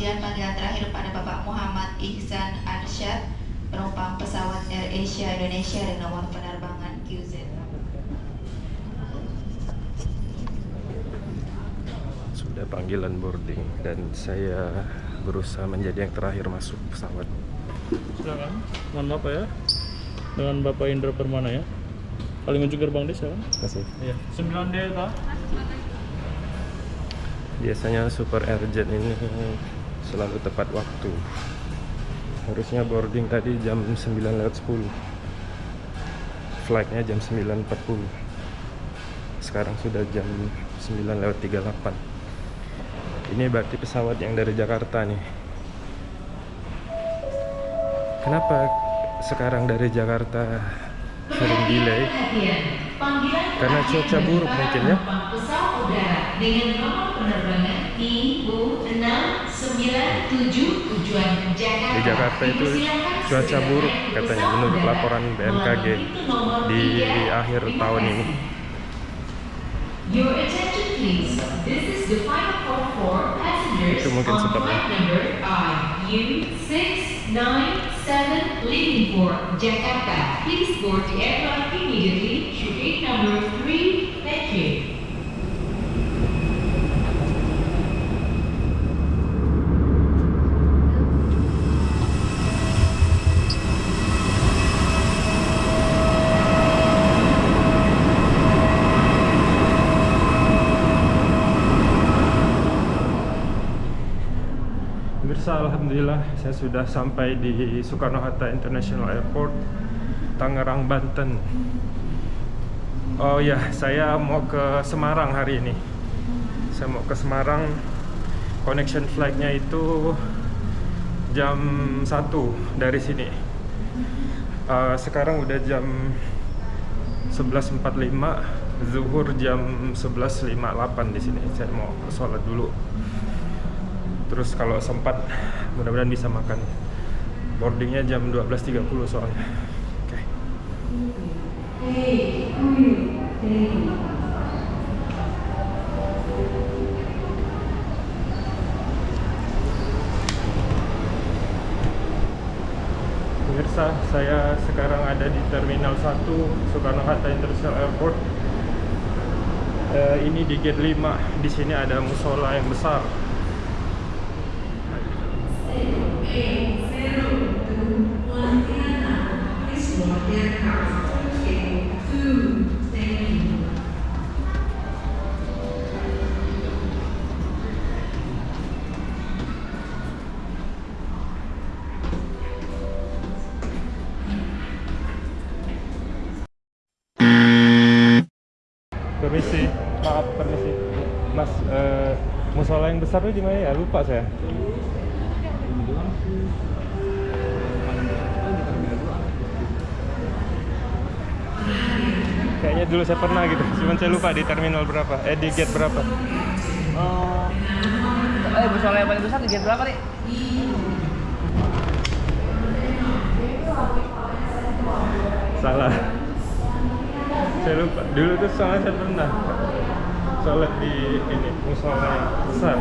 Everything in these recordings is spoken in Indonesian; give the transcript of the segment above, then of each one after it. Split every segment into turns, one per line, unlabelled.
Kemudian panggilan terakhir pada Bapak Muhammad Ihsan Arsyad, penumpang pesawat Air Asia Indonesia dengan nomor penerbangan QZ.
Sudah panggilan boarding dan saya berusaha menjadi yang terakhir masuk pesawat.
Silakan. Mohon maaf ya. Dengan Bapak Indra Permana ya. Paling ujung gerbang desa kan?
Kasih.
Iya. 9D ta?
Biasanya Super Airjet ini selalu tepat waktu. Harusnya boarding tadi jam 9 lewat 10. Flightnya jam 9.40. Sekarang sudah jam 9 lewat 38. Ini berarti pesawat yang dari Jakarta nih. Kenapa sekarang dari Jakarta sering delay? Karena cuaca buruk mungkin ya
penerbangan IU697 tujuan Jakarta.
Di Jakarta itu cuaca buruk katanya menurut laporan BMKG di akhir tahun ini.
Your attention please. This is the final call for passengers
Itu mungkin sebabnya.
flight number IU697 leaving for Jakarta. Please board the aircraft immediately to gate number 3. Thank you.
Pemirsa, alhamdulillah saya sudah sampai di Soekarno-Hatta International Airport, Tangerang, Banten. Oh ya, saya mau ke Semarang hari ini. Saya mau ke Semarang. Connection flight-nya itu jam 1 dari sini. Eh, sekarang udah jam 11.45, zuhur jam 11.58 di sini. Saya mau sholat dulu. Terus kalau sempat mudah-mudahan bisa makan. Boardingnya jam 12.30 soalnya. Oke. Pemirsa, saya sekarang ada di Terminal 1 Soekarno-Hatta International Airport. Eh, ini di gate 5. Di sini ada musola yang besar. Permisi, maaf permisi. Mas, eh, musola yang besar itu di mana ya? Lupa saya. Kayaknya dulu saya pernah gitu, cuman saya lupa di terminal berapa, eh di gate berapa.
Oh, eh musola yang paling besar di gate berapa nih?
Salah. Saya lupa. Dulu tuh soalnya saya pernah sholat di ini musola yang besar.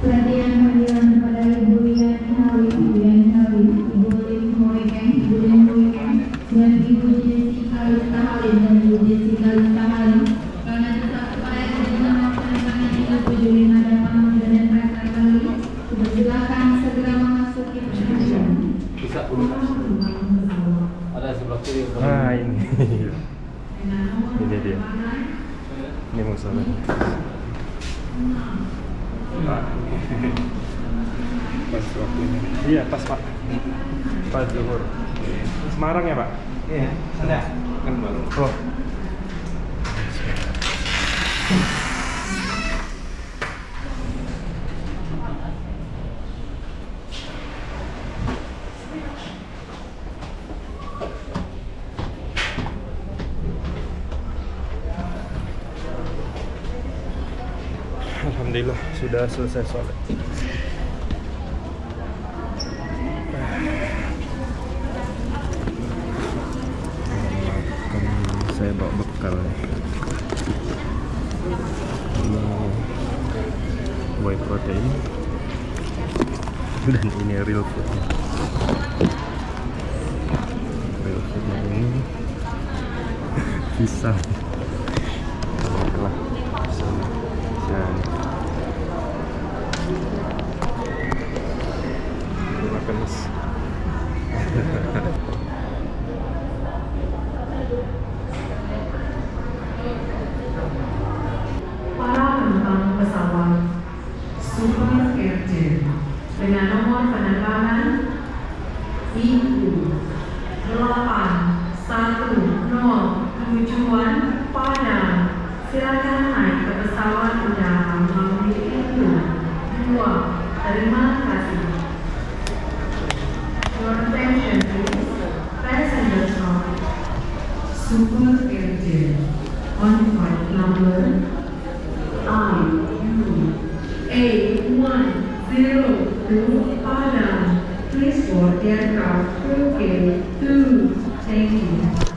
Perhatian panggilan kepada Ibu Rian Hawi, Ibu Rian Hawi, Ibu Lin Hoeken, Ibu Lin Hoeken, dan Ibu Jessica Lestahali dan Ibu Jessica Lestahali. Karena tetap kepada dengan melaksanakan 37 lima dan pamanggilan dan perintah kali, dipersilakan segera memasuki perhatian.
bisa dulu ada sebelah kiri
Ah ini, ini dia. Ini musola. Pak. Pas waktunya. Iya pas pak. Pas zuhur. Semarang ya pak?
iya ada kan baru
Oh. Alhamdulillah sudah selesai sholat. Makan saya bawa bekal nih. Ini dan ini real foodnya real foodnya ini pisang Baiklah, pisang dan makan mas
para penumpang pesawat Super Airjet dengan nomor penerbangan IU 810 tujuan Padang silakan naik ke pesawat udara melalui pintu 2 terima kasih Your attention please passengers of Super Airjet on flight number I-U-810 Padang. Please board the aircraft through gate 2. Thank you.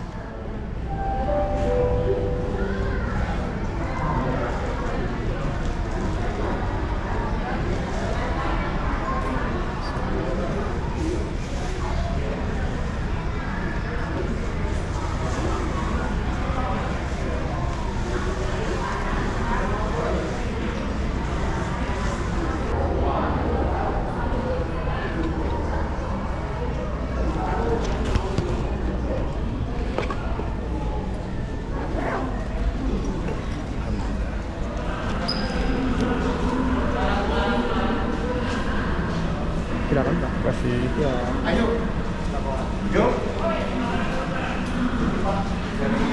silakan pak kasih ya. Kasih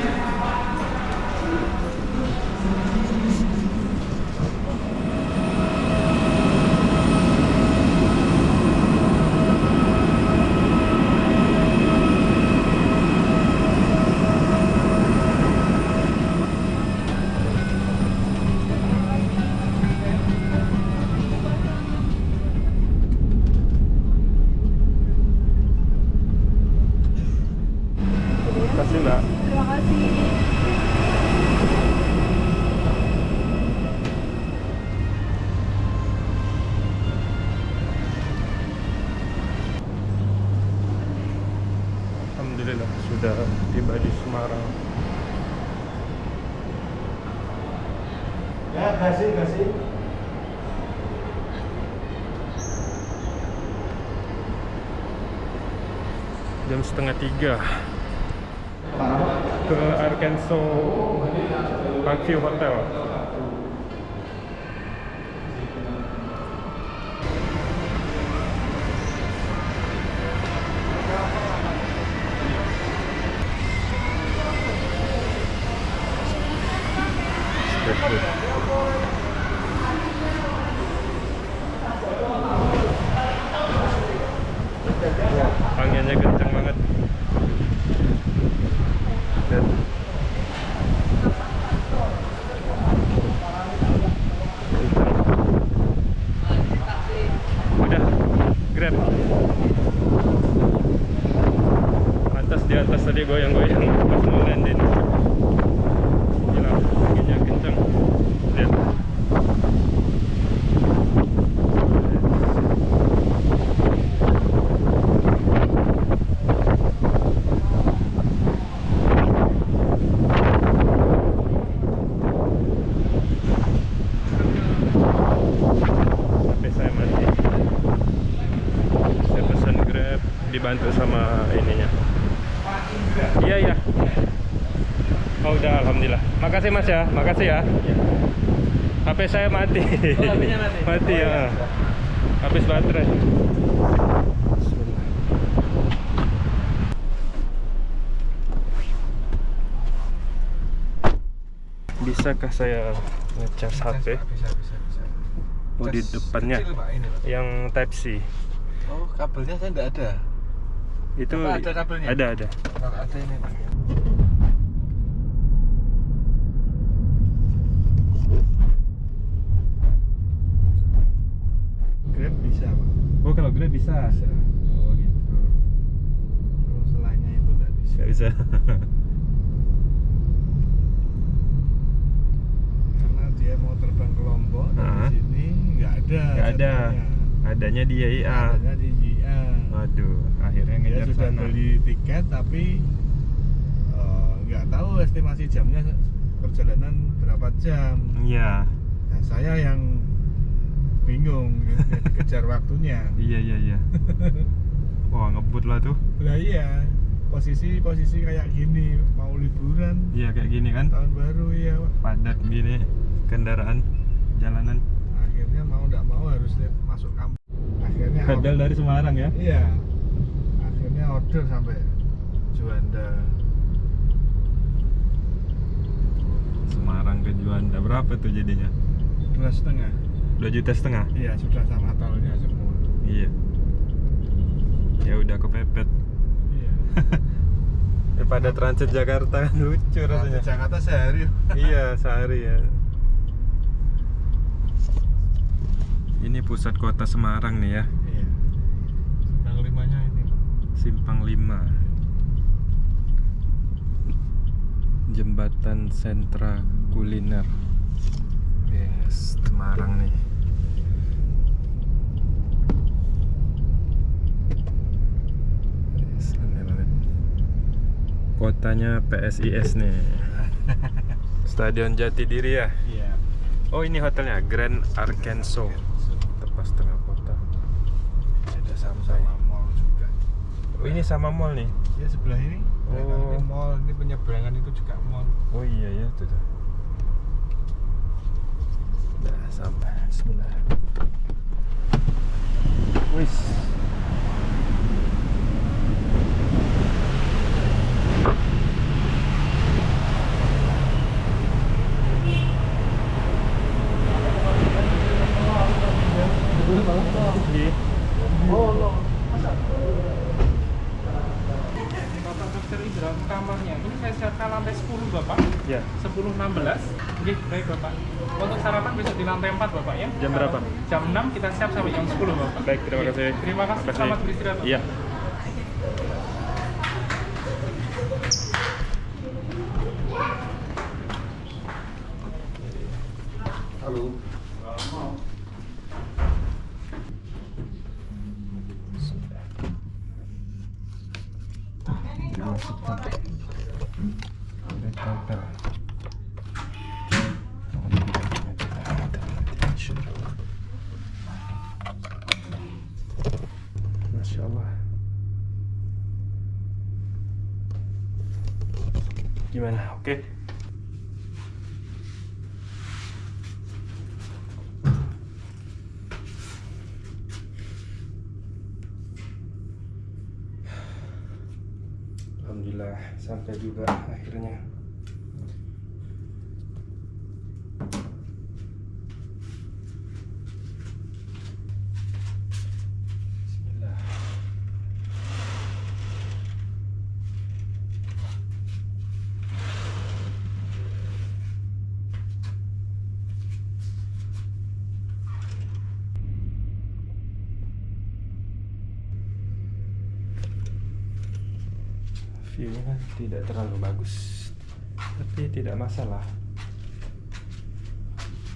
tiga. Ke Arkansas Parkview Hotel. Oh udah alhamdulillah. Makasih mas ya. Makasih ya. HP saya mati. Mati? Ya. Habis baterai. Bisakah saya ngecas HP
Bisa, bisa, bisa.
Oh di depannya?
kecil, Pak, ini, Pak.
yang Type C.
Oh, kabelnya saya enggak ada.
itu
Apa ada kabelnya?
ada ada.
Kalau ada ini, Pak. Grab bisa, Pak.
oh kalau Grab bisa
Bisa. Oh, gitu. Kalau selainnya itu enggak bisa.
nggak bisa
Karena dia mau terbang ke Lombok
Ah.
dari sini enggak ada.
Nggak ada. adanya di YIA
adanya di JIA
waduh akhirnya
dia
ngejar
sudah
sana
beli tiket tapi eh, nggak tahu estimasi jamnya perjalanan berapa jam
iya
nah, saya yang bingung yang dikejar waktunya.
Iya iya iya. Wah ngebut lah tuh.
Lah iya posisi posisi kayak gini mau liburan.
Iya kayak gini kan.
Tahun baru ya
padat gini kendaraan jalanan.
Akhirnya mau nggak mau harus masuk kampung. Akhirnya
padahal dari Semarang ya?
Iya. Akhirnya order sampai Juanda.
Semarang ke Juanda. Berapa tuh jadinya?
Dua setengah
dua juta setengah?
Iya sudah sama tolnya semua.
Iya. Ya udah kepepet.
Iya.
Daripada transit Jakarta kan lucu rasanya.
Transit Jakarta sehari.
Iya sehari ya. Ini pusat kota Semarang nih ya.
Iya. Yang limanya ini.
Simpang 5 Jembatan Sentra Kuliner. Yes, Semarang nih Kotanya PSIS nih. Stadion Jatidiri ya?
Iya.
Oh ini hotelnya Grand Arkenso Tepas tengah kota. Ada sampai.
Sama mall juga.
Oh ini sama mall nih?
Ya sebelah ini.
Oh.
ini mall. Ini penyeberangan itu juga mall.
Oh iya ya tuh tuh. Udah sampai. Bismillah. Wis. Di.
Bapak Dokter Indra kamarnya ini saya siapkan lantai 10 Bapak
Ya.
10 16 Oke, baik Bapak Untuk sarapan besok di lantai 4 Bapak ya
Jam berapa?
Jam 6 kita siap sampai jam 10 Bapak
Baik, terima kasih.
Terima kasih,
Terima
selamat beristirahat.
Iya. Dimasukkan. Red hotel. Masya Allah. Gimana? Oke? Alhamdulillah sampai juga akhirnya. Bismillah. View-nya kan tidak terlalu bagus, tapi tidak masalah.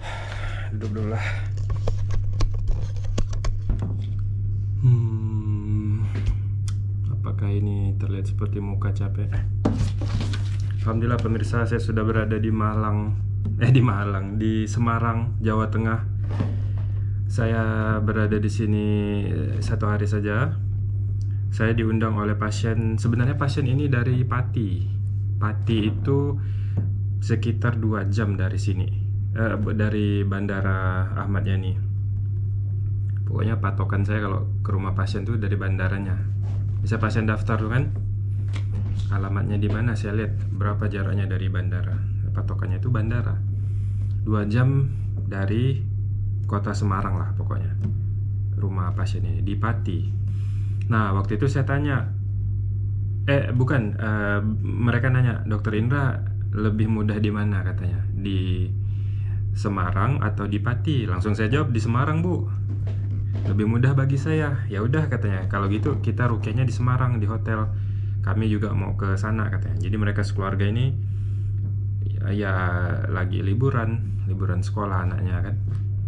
Duduk dulu lah. Hmm, apakah ini terlihat seperti muka capek? Alhamdulillah pemirsa saya sudah berada di Malang, eh di Malang, di Semarang, Jawa Tengah. Saya berada di sini eh, satu hari saja. Saya diundang oleh pasien. Sebenarnya pasien ini dari Pati. Pati itu sekitar dua jam dari sini, Eh, dari Bandara Ahmad Yani. Pokoknya patokan saya kalau ke rumah pasien tuh dari bandaranya. Bisa pasien daftar tuh kan? Alamatnya di mana? Saya lihat berapa jaraknya dari bandara. Patokannya itu bandara. Dua jam dari kota Semarang lah pokoknya. Rumah pasien ini di Pati. Nah waktu itu saya tanya, eh bukan, eh, mereka nanya dokter Indra lebih mudah di mana katanya di Semarang atau di Pati. Langsung saya jawab di Semarang bu. Lebih mudah bagi saya. Ya udah katanya. Kalau gitu kita rukiahnya di Semarang di hotel. Kami juga mau ke sana katanya. Jadi mereka sekeluarga ini ya, ya lagi liburan, liburan sekolah anaknya kan.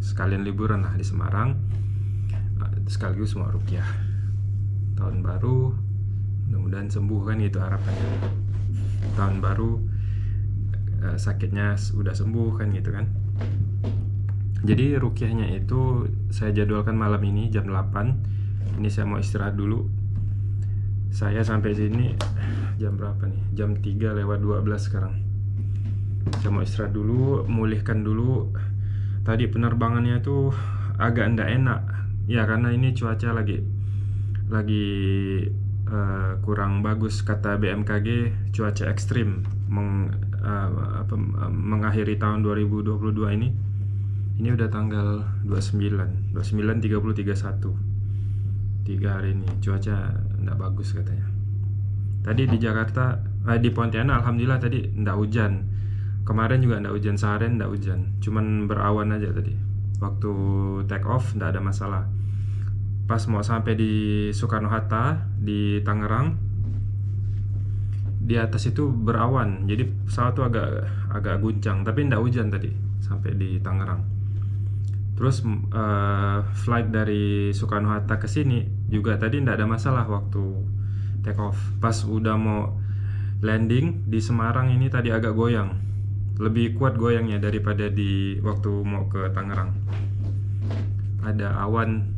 Sekalian liburan lah di Semarang. sekaligus mau rukyah tahun baru mudah-mudahan sembuh kan itu harapannya tahun baru eh, sakitnya sudah sembuh kan gitu kan. Jadi rukyahnya itu saya jadwalkan malam ini jam 8 ini saya mau istirahat dulu. Saya sampai sini jam berapa nih? Jam 3 lewat 12 sekarang. Saya mau istirahat dulu mulihkan dulu. Tadi penerbangannya tuh agak ndak enak. Ya karena ini cuaca lagi lagi eh, kurang bagus kata BMKG cuaca ekstrim eh, apa, eh, mengakhiri tahun 2022 ini ini udah tanggal 29 29 30 31 tiga hari ini cuaca ndak bagus katanya. Tadi di Jakarta eh, di Pontianak alhamdulillah tadi ndak hujan. Kemarin juga ndak hujan seharian ndak hujan. Cuman berawan aja tadi. Waktu take off ndak ada masalah. Pas mau sampai di Soekarno Hatta di Tangerang di atas itu berawan. Jadi pesawat tuh agak agak guncang tapi ndak hujan tadi sampai di Tangerang. Terus eh, flight dari Soekarno Hatta ke sini juga tadi ndak ada masalah waktu take off. Pas udah mau landing di Semarang ini tadi agak goyang. Lebih kuat goyangnya daripada di waktu mau ke Tangerang. Ada awan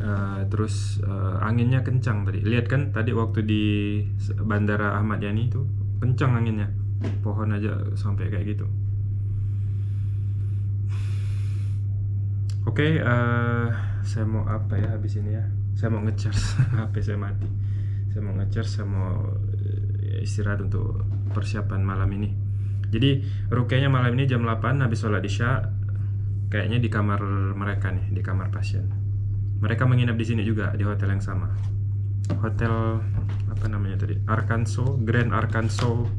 eh, terus eh, anginnya kencang tadi lihat kan tadi waktu di Bandara Ahmad Yani itu kencang anginnya pohon aja sampai kayak gitu Oke, eh, saya mau apa ya habis ini ya? Saya mau ngecharge HP saya mati. Saya mau ngecharge, saya mau istirahat untuk persiapan malam ini. Jadi rukyahnya malam ini jam 8 habis sholat isya. Kayaknya di kamar mereka nih, di kamar pasien. Mereka menginap di sini juga di hotel yang sama. Hotel apa namanya tadi? Arkansas, Grand Arkansas.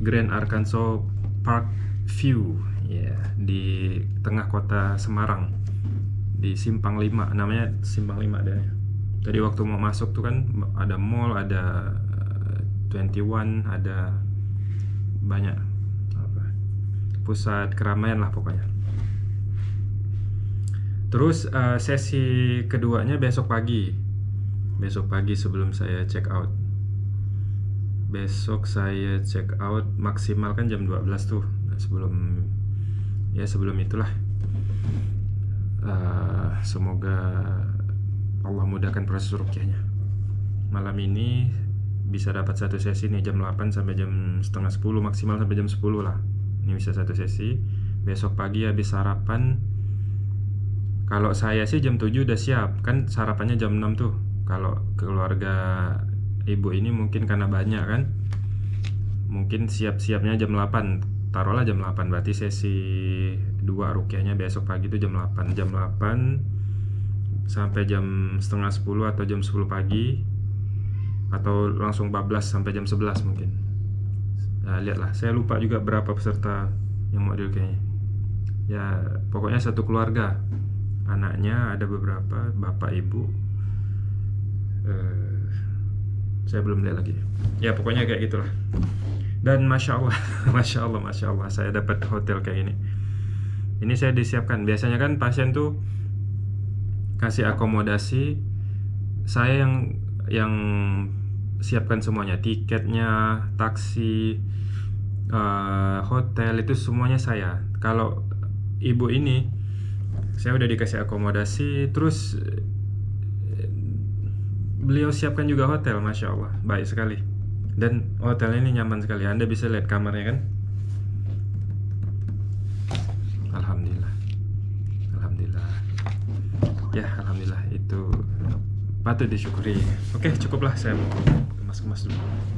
Grand Arkansas Park View. Ya di tengah kota Semarang. Di Simpang 5 namanya Simpang 5 ada tadi waktu mau masuk tuh kan ada mall ada eh, 21 ada banyak pusat keramaian lah pokoknya terus eh, sesi keduanya besok pagi. Besok pagi sebelum saya check out. Besok saya check out maksimal kan jam 12 tuh sebelum ya sebelum itulah. Eh, semoga Allah mudahkan proses rukyahnya. Malam ini bisa dapat satu sesi nih jam 8 sampai jam setengah 10 maksimal sampai jam 10 lah. Ini bisa satu sesi. Besok pagi habis sarapan kalau saya sih jam 7 udah siap. Kan sarapannya jam 6 tuh. Kalau keluarga ibu ini mungkin karena banyak kan? Mungkin siap-siapnya jam 8 taruhlah jam 8 berarti sesi 2 rukyahnya besok pagi itu jam 8 jam 8 sampai jam setengah 10 atau jam 10 pagi. Atau langsung bablas sampai jam 11 mungkin. Nah, lihatlah. Saya lupa juga berapa peserta yang mau dirukyahnya ya pokoknya satu keluarga anaknya ada beberapa bapak ibu. Eh, saya belum lihat lagi. Ya pokoknya kayak gitulah. Dan masya Allah masya Allah masya Allah saya dapat hotel kayak ini ini saya disiapkan. Biasanya kan pasien tuh kasih akomodasi. Saya yang yang siapkan semuanya. Tiketnya taksi eh, hotel itu semuanya saya. Kalau ibu ini saya udah dikasih akomodasi terus eh, beliau siapkan juga hotel masya Allah. Baik sekali. Dan hotel ini nyaman sekali. Anda bisa lihat kamarnya kan? Alhamdulillah. Alhamdulillah. Ya Alhamdulillah. Itu patut disyukuri. Oke cukuplah. Saya mau kemas-kemas dulu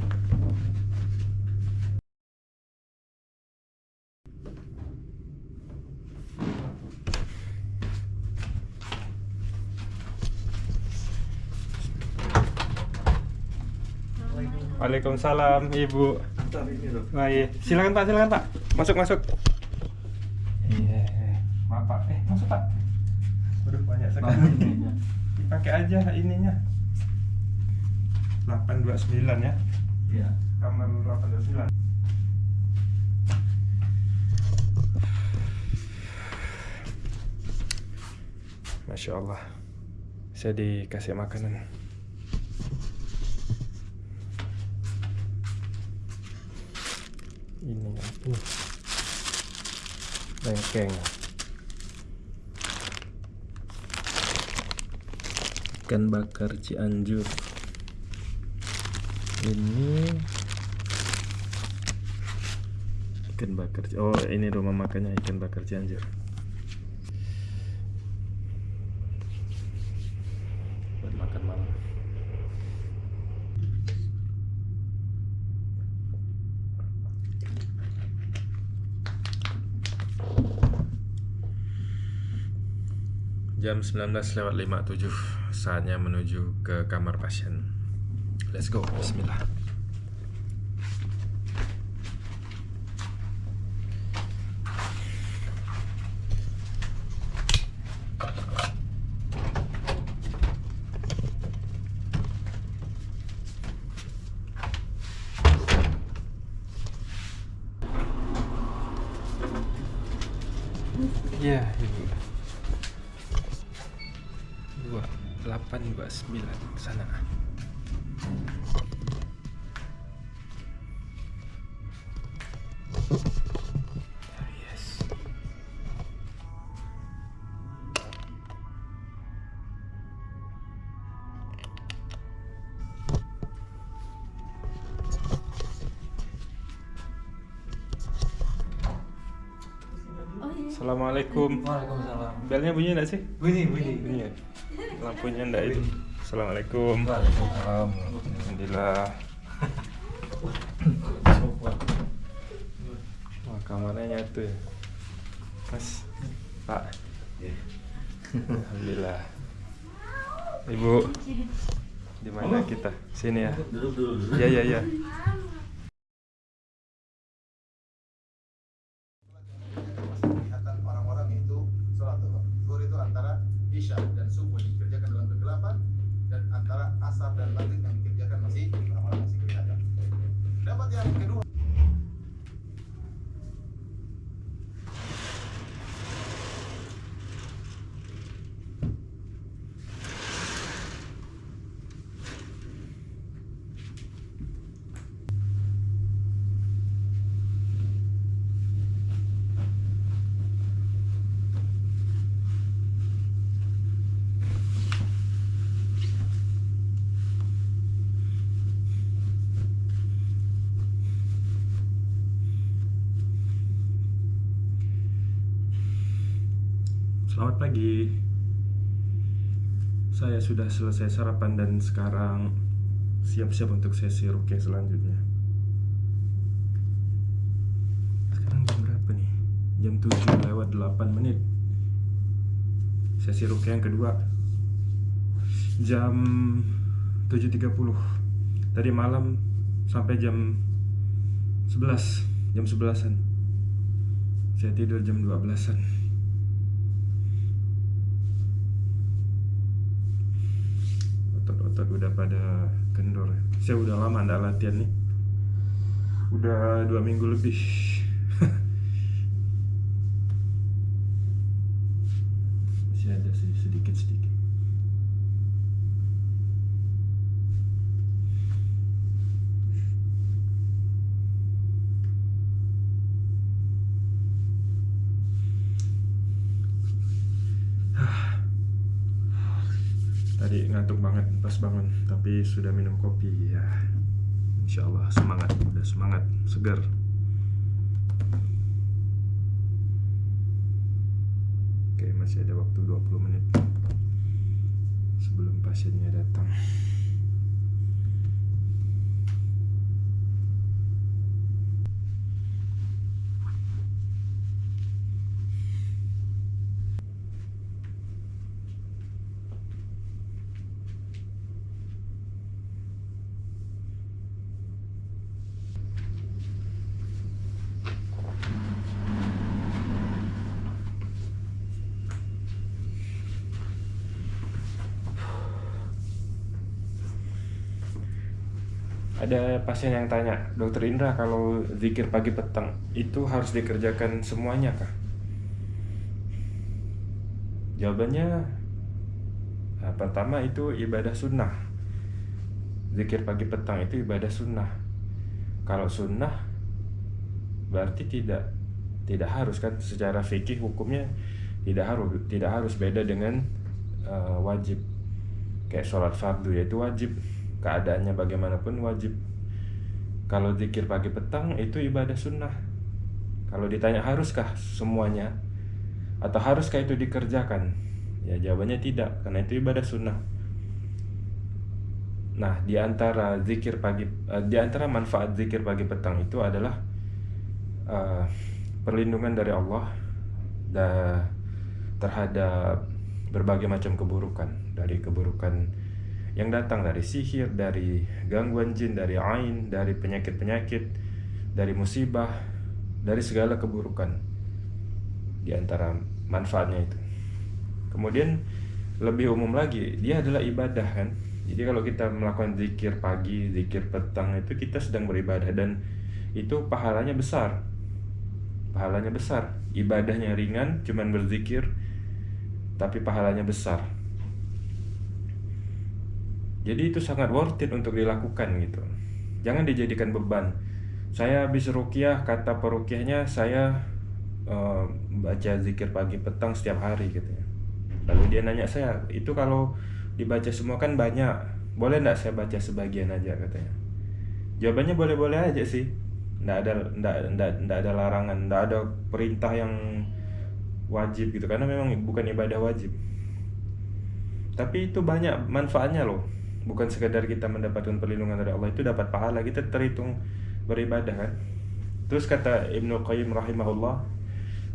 Waalaikumsalam Ibu. Baik, silakan Pak, silakan Pak. Masuk, masuk. Iya, maaf Pak. Eh, masuk Pak. Waduh, banyak sekali. Dipakai aja ininya. 829 ya. Iya. Kamar 829. Masya Allah Saya dikasih makanan Ini apa nih? Bengkeng. Ikan bakar Cianjur. Ini. Ikan bakar Oh ini rumah makannya ikan bakar Cianjur Jam 19 lewat 57 Saatnya menuju ke kamar pasien. Let's go, bismillah
Waalaikumsalam.
Belnya bunyi enggak sih?
Bunyi, bunyi.
Bunyi. ya? Lampunya enggak itu. Assalamualaikum.
Waalaikumsalam.
Alhamdulillah. Wah, kamarnya nyatu ya. Mas. Pak. Alhamdulillah. Ibu. Di mana kita? Sini ya.
Duduk dulu.
Ya ya ya.
kelihatan orang-orang itu sholat zuhur. Zuhur itu antara isya dan subuh yang dikerjakan dalam kegelapan dan antara asar dan maghrib yang dikerjakan masih orang-orang masih kelihatan. Dapat yang kedua.
Selamat pagi. Saya sudah selesai sarapan dan sekarang siap-siap untuk sesi rukyah selanjutnya. Sekarang jam berapa nih? Jam 7 lewat 8 menit. Sesi rukyah yang kedua jam 7.30. Tadi malam sampai jam 11, jam 11-an. Saya tidur jam 12-an. Otot-otot udah pada kendor. Saya udah lama nggak latihan nih. Udah dua minggu lebih masih ada sih sedikit sedikit Tadi ngantuk banget pas bangun, tapi sudah minum kopi ya. Insya Allah semangat, udah semangat, segar. Oke, masih ada waktu 20 menit sebelum pasiennya datang. Ada pasien yang tanya, Dokter Indra kalau zikir pagi petang itu harus dikerjakan semuanya kah? Jawabannya pertama itu ibadah sunnah. Zikir pagi petang itu ibadah sunnah. Kalau sunnah berarti tidak tidak harus kan secara fikih hukumnya tidak harus tidak harus beda dengan uh, wajib kayak sholat fardu yaitu wajib keadaannya bagaimanapun wajib. Kalau zikir pagi petang itu ibadah sunnah. Kalau ditanya haruskah semuanya? Atau haruskah itu dikerjakan? Ya jawabannya tidak karena itu ibadah sunnah. Nah di antara zikir pagi uh, di antara manfaat zikir pagi petang itu adalah uh, perlindungan dari Allah da, terhadap berbagai macam keburukan. Dari keburukan yang datang dari sihir, dari gangguan jin, dari ain, dari penyakit-penyakit, dari musibah, dari segala keburukan di antara manfaatnya itu. Kemudian lebih umum lagi, dia adalah ibadah kan. Jadi kalau kita melakukan zikir pagi, zikir petang itu kita sedang beribadah dan itu pahalanya besar. Pahalanya besar. Ibadahnya ringan, cuman berzikir, tapi pahalanya besar. Jadi itu sangat worth it untuk dilakukan gitu. Jangan dijadikan beban. Saya habis rukyah, kata perukyahnya saya uh, baca zikir pagi petang setiap hari gitu ya. Lalu dia nanya saya, itu kalau dibaca semua kan banyak, boleh nggak saya baca sebagian aja katanya. Jawabannya boleh-boleh aja sih. Nggak ada, nggak, nggak, nggak ada larangan, nggak ada perintah yang wajib gitu karena memang bukan ibadah wajib tapi itu banyak manfaatnya loh bukan sekedar kita mendapatkan perlindungan dari Allah itu dapat pahala kita terhitung beribadah kan terus kata Ibnu Qayyim rahimahullah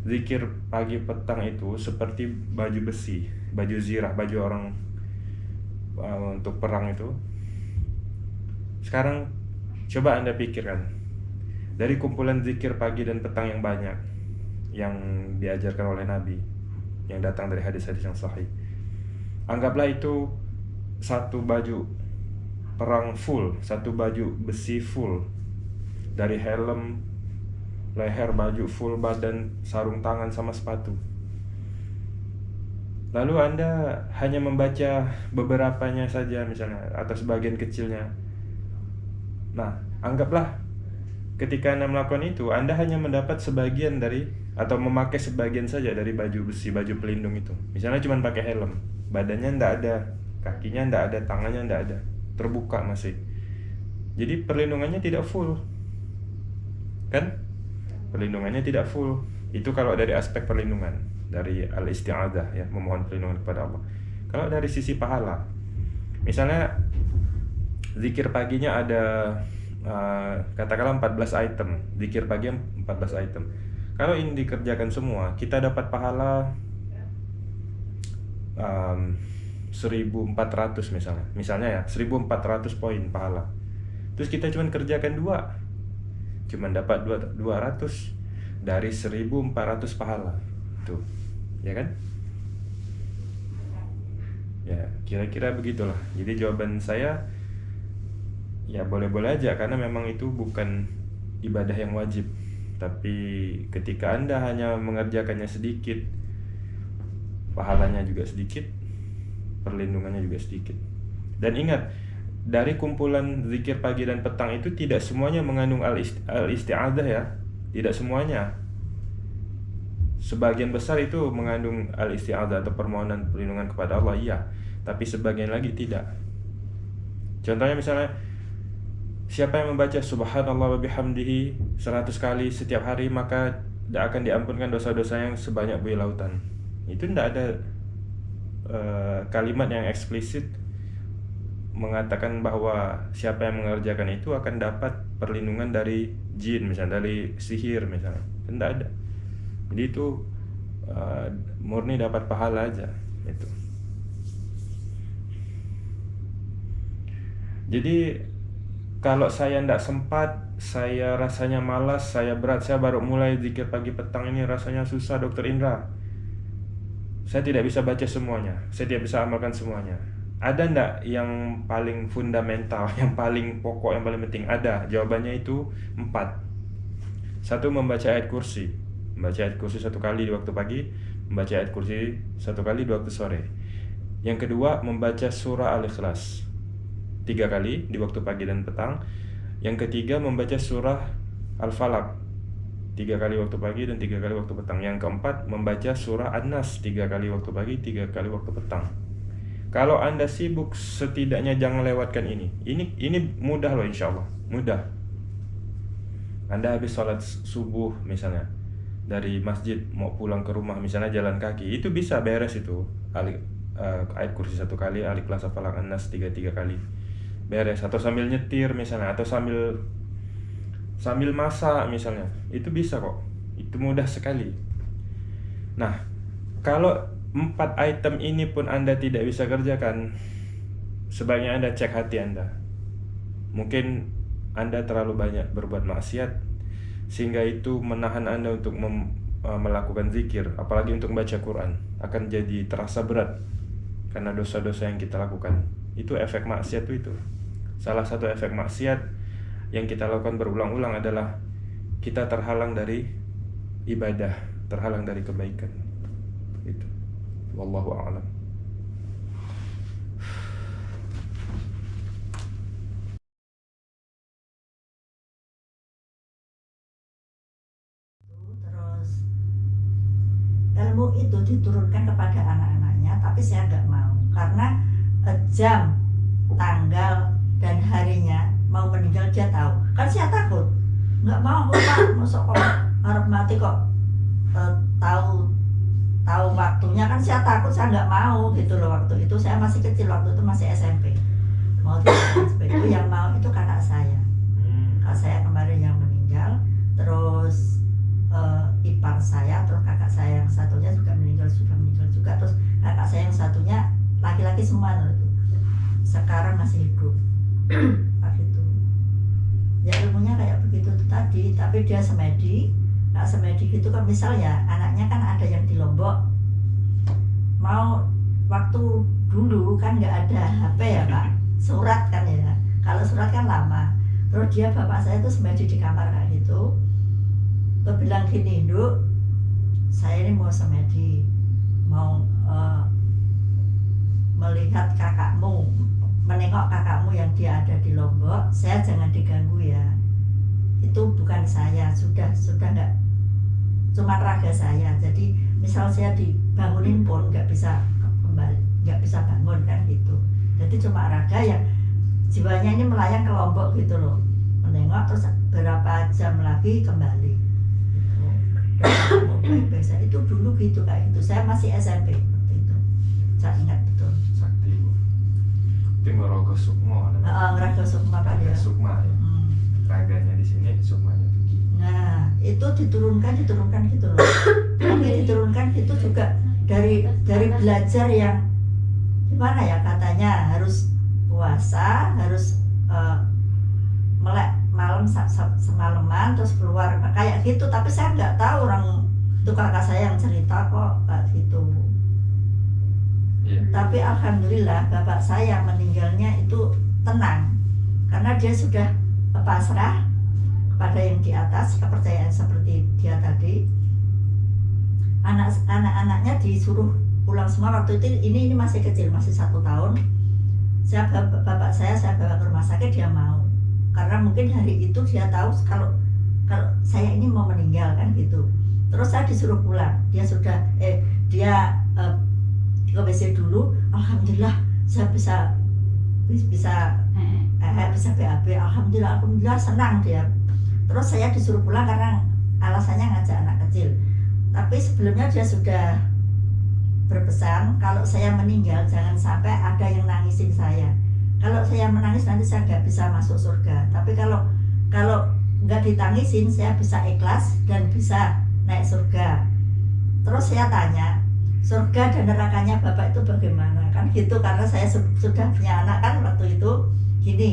zikir pagi petang itu seperti baju besi baju zirah baju orang uh, untuk perang itu sekarang coba anda pikirkan dari kumpulan zikir pagi dan petang yang banyak yang diajarkan oleh Nabi yang datang dari hadis-hadis yang sahih. Anggaplah itu satu baju perang full, satu baju besi full dari helm, leher, baju full badan, sarung tangan sama sepatu. Lalu Anda hanya membaca beberapanya saja misalnya atau sebagian kecilnya. Nah, anggaplah ketika Anda melakukan itu, Anda hanya mendapat sebagian dari atau memakai sebagian saja dari baju besi baju pelindung itu misalnya cuma pakai helm badannya ndak ada kakinya ndak ada tangannya ndak ada. Terbuka masih. Jadi perlindungannya tidak full. Kan? Perlindungannya tidak full. Itu kalau dari aspek perlindungan dari al isti'adah ya memohon perlindungan kepada Allah. Kalau dari sisi pahala misalnya zikir paginya ada uh, katakanlah 14 item. Zikir pagi 14 item. Kalau ini dikerjakan semua, kita dapat pahala um, 1400 misalnya. Misalnya ya, 1400 poin pahala. Terus kita cuma kerjakan dua. Cuma dapat 200 dari 1400 pahala. Tuh. Ya kan? Ya, kira-kira begitulah. Jadi jawaban saya ya boleh-boleh aja karena memang itu bukan ibadah yang wajib. Tapi ketika Anda hanya mengerjakannya sedikit, pahalanya juga sedikit, perlindungannya juga sedikit. Dan ingat, dari kumpulan zikir pagi dan petang itu tidak semuanya mengandung al-isti'adah ya. Tidak semuanya. Sebagian besar itu mengandung al-isti'adah atau permohonan perlindungan kepada Allah, iya. Tapi sebagian lagi tidak. Contohnya misalnya Siapa yang membaca subhanallah wa bihamdihi 100 kali setiap hari maka tidak akan diampunkan dosa-dosa yang sebanyak buih lautan. Itu tidak ada uh, kalimat yang eksplisit mengatakan bahwa siapa yang mengerjakan itu akan dapat perlindungan dari jin misalnya dari sihir misalnya. Tidak ada. Jadi itu uh, murni dapat pahala aja itu. Jadi kalau saya tidak sempat, saya rasanya malas, saya berat, saya baru mulai zikir pagi petang ini rasanya susah dokter Indra. Saya tidak bisa baca semuanya, saya tidak bisa amalkan semuanya. Ada ndak yang paling fundamental, yang paling pokok, yang paling penting? Ada, jawabannya itu empat. Satu membaca ayat kursi, membaca ayat kursi satu kali di waktu pagi, membaca ayat kursi satu kali di waktu sore. Yang kedua, membaca surah Al-Ikhlas tiga kali di waktu pagi dan petang. Yang ketiga, membaca surah Al-Falaq tiga kali waktu pagi dan tiga kali waktu petang. Yang keempat, membaca surah An-Nas tiga kali waktu pagi, tiga kali waktu petang. Kalau anda sibuk, setidaknya jangan lewatkan ini. Ini ini mudah loh, insya Allah mudah. Anda habis sholat subuh misalnya dari masjid mau pulang ke rumah misalnya jalan kaki itu bisa beres itu alik eh, ayat kursi satu kali alik kelas falak anas tiga tiga kali beres atau sambil nyetir misalnya atau sambil sambil masak misalnya. Itu bisa kok. Itu mudah sekali. Nah kalau empat item ini pun anda tidak bisa kerjakan sebaiknya anda cek hati anda. Mungkin anda terlalu banyak berbuat maksiat sehingga itu menahan anda untuk uh, melakukan zikir apalagi untuk membaca Quran. Akan jadi terasa berat karena dosa-dosa yang kita lakukan. Itu efek maksiat itu. Salah satu efek maksiat yang kita lakukan berulang-ulang adalah kita terhalang dari ibadah terhalang dari kebaikan. Itu. Wallahu a'lam.
Ilmu itu diturunkan kepada anak-anaknya tapi saya nggak mau. Karena eh, jam tanggal dan harinya mau meninggal dia tahu. Kan saya takut. Nggak mau kok pak masuk kok. Harap mati kok eh, tahu tahu waktunya. Kan saya takut saya nggak mau gitu loh waktu itu. Saya masih kecil waktu itu masih SMP mau tidak itu yang mau itu kakak saya. Kakak saya kemarin yang meninggal. Terus eh, ipar saya terus kakak saya yang satunya juga meninggal sudah meninggal juga. Terus kakak saya yang satunya laki-laki semua itu. Sekarang masih hidup ya ilmunya kayak begitu tadi tapi dia semedi. Kak semedi gitu kan misal ya anaknya kan ada yang di Lombok. Mau waktu dulu kan nggak ada HP ya pak? Surat kan ya. Kalau surat kan lama. Terus dia bapak saya tuh semedi di kamar kayak gitu. Terus bilang gini, Nduk, saya ini mau semedi, mau eh, melihat kakakmu, menengok yang dia ada di Lombok, saya jangan diganggu ya. Itu bukan saya, sudah sudah nggak cuma raga saya. Jadi misal saya dibangunin pun nggak bisa kembali, nggak bisa bangun kan gitu. Jadi cuma raga yang jiwanya ini melayang ke Lombok gitu loh, menengok terus berapa jam lagi kembali biasa itu dulu gitu kayak gitu saya masih SMP waktu itu saya ingat
itu ngorogo sukmo
uh, Raga Sukma kan ya.
sukma ya.
Hmm.
raganya di sini sukmanya tuh
nah itu diturunkan diturunkan gitu loh. Tapi diturunkan itu juga dari dari belajar yang gimana ya katanya harus puasa harus eh, melek malam semalaman terus keluar. Kayak gitu tapi saya nggak tahu orang itu kakak saya yang cerita kok kayak gitu
Iya.
tapi alhamdulillah bapak saya meninggalnya itu tenang. Karena dia sudah pasrah kepada yang di atas kepercayaan seperti dia tadi. Anak anak-anaknya disuruh pulang semua. Waktu itu ini ini masih kecil masih satu tahun. Saya bapak, bapak saya saya bawa ke rumah sakit dia mau. Karena mungkin hari itu dia tahu kalau kalau saya ini mau meninggal kan gitu. Terus saya disuruh pulang. Dia sudah eh dia eh, ke WC dulu alhamdulillah saya bisa bisa eh, bisa BAB alhamdulillah alhamdulillah senang dia. Terus saya disuruh pulang karena alasannya ngajak anak kecil. Tapi sebelumnya dia sudah berpesan kalau saya meninggal jangan sampai ada yang nangisin saya. Kalau saya menangis nanti saya nggak bisa masuk surga. Tapi kalau kalau nggak ditangisin saya bisa ikhlas dan bisa naik surga. Terus saya tanya surga dan nerakanya bapak itu bagaimana? Kan gitu karena saya su- sudah punya anak kan waktu itu. Gini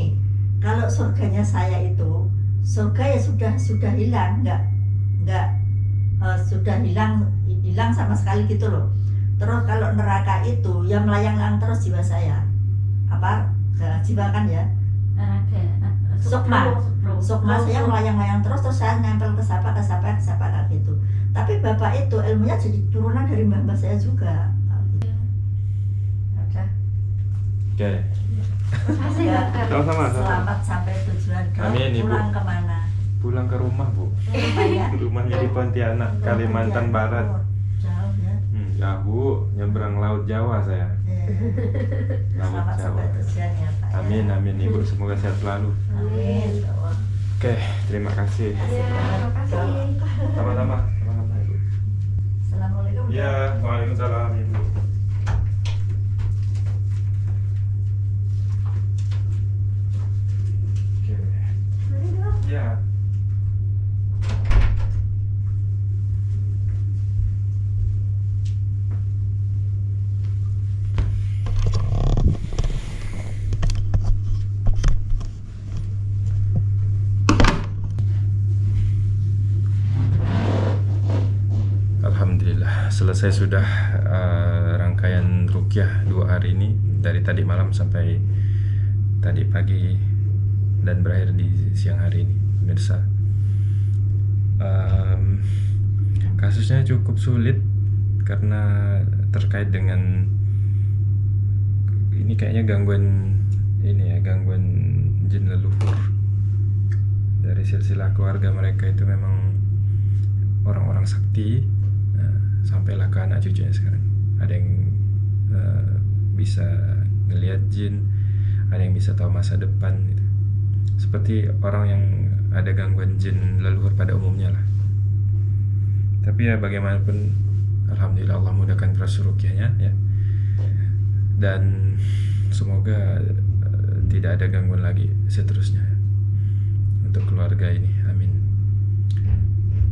kalau surganya saya itu surga ya sudah sudah hilang. Nggak nggak eh, sudah hilang hilang sama sekali gitu loh. Terus kalau neraka itu yang melayang-layang terus jiwa saya. Apa? Jiwa kan ya? Sukma sukma saya melayang-layang terus terus saya nempel ke siapa ke siapa ke siapa kayak gitu tapi bapak itu ilmunya jadi turunan dari mbah mbah saya juga gitu. Ada.
Oke.
Ya,
Sama-sama.
selamat sampai tujuan.
Amin, Ibu.
pulang ke mana
Pulang ke rumah, Bu.
rumah ya
Rumahnya di Pontianak, Kalimantan Barat.
Oh, jauh ya
Hmm, ya, Bu, nyebrang Laut Jawa saya.
Iya.
Laut
selamat
Jawa.
sampai tujuan ya Pak ya.
Amin, amin Ibu, semoga sehat selalu.
amin ya.
Oke, terima kasih.
Dok,
Sama-sama. Sama-sama, Ibu.
Assalamualaikum.
Ya, Waalaikumsalam, Ibu. Oke. Ya. Alhamdulillah selesai sudah eh, rangkaian rukyah dua hari ini dari tadi malam sampai tadi pagi dan berakhir di siang hari ini pemirsa. Em, kasusnya cukup sulit karena terkait dengan ini kayaknya gangguan ini ya gangguan jin leluhur. Dari silsilah keluarga mereka itu memang orang-orang sakti sampailah ke anak cucunya sekarang. Ada yang eh, bisa ngelihat jin ada yang bisa tahu masa depan gitu. seperti orang yang ada gangguan jin leluhur pada umumnya lah. Tapi ya bagaimanapun alhamdulillah Allah mudahkan proses rukyahnya ya. Dan semoga eh, tidak ada gangguan lagi seterusnya untuk keluarga ini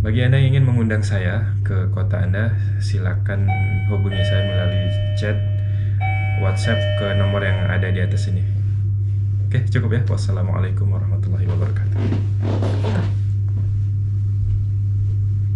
bagi Anda yang ingin mengundang saya ke kota Anda, silakan hubungi saya melalui chat WhatsApp ke nomor yang ada di atas ini. Oke, cukup ya. Wassalamualaikum warahmatullahi wabarakatuh.